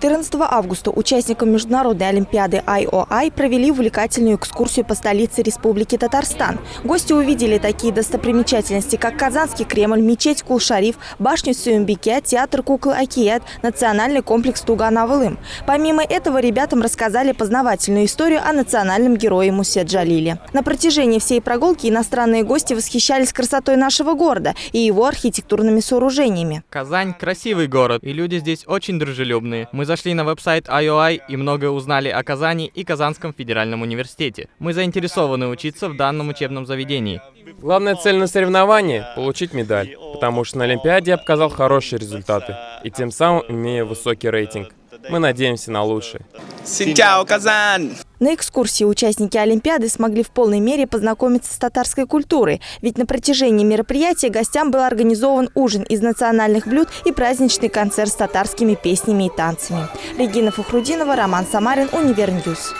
14 августа участникам Международной Олимпиады IOI провели увлекательную экскурсию по столице Республики Татарстан. Гости увидели такие достопримечательности, как Казанский Кремль, мечеть Кул-Шариф, башню Сюмбике, театр куклы Акият, национальный комплекс Туган-Авылым. Помимо этого, ребятам рассказали познавательную историю о национальном герое Мусе Джалиле. На протяжении всей прогулки иностранные гости восхищались красотой нашего города и его архитектурными сооружениями. Казань – красивый город, и люди здесь очень дружелюбные. Мы зашли на веб-сайт IOI и многое узнали о Казани и Казанском федеральном университете. Мы заинтересованы учиться в данном учебном заведении. Главная цель на соревновании – получить медаль, потому что на Олимпиаде я показал хорошие результаты, и тем самым имея высокий рейтинг. Мы надеемся на лучшее. Синчао, Казан! На экскурсии участники Олимпиады смогли в полной мере познакомиться с татарской культурой, ведь на протяжении мероприятия гостям был организован ужин из национальных блюд и праздничный концерт с татарскими песнями и танцами. Регина Фахрудинова, Роман Самарин, Универньюз.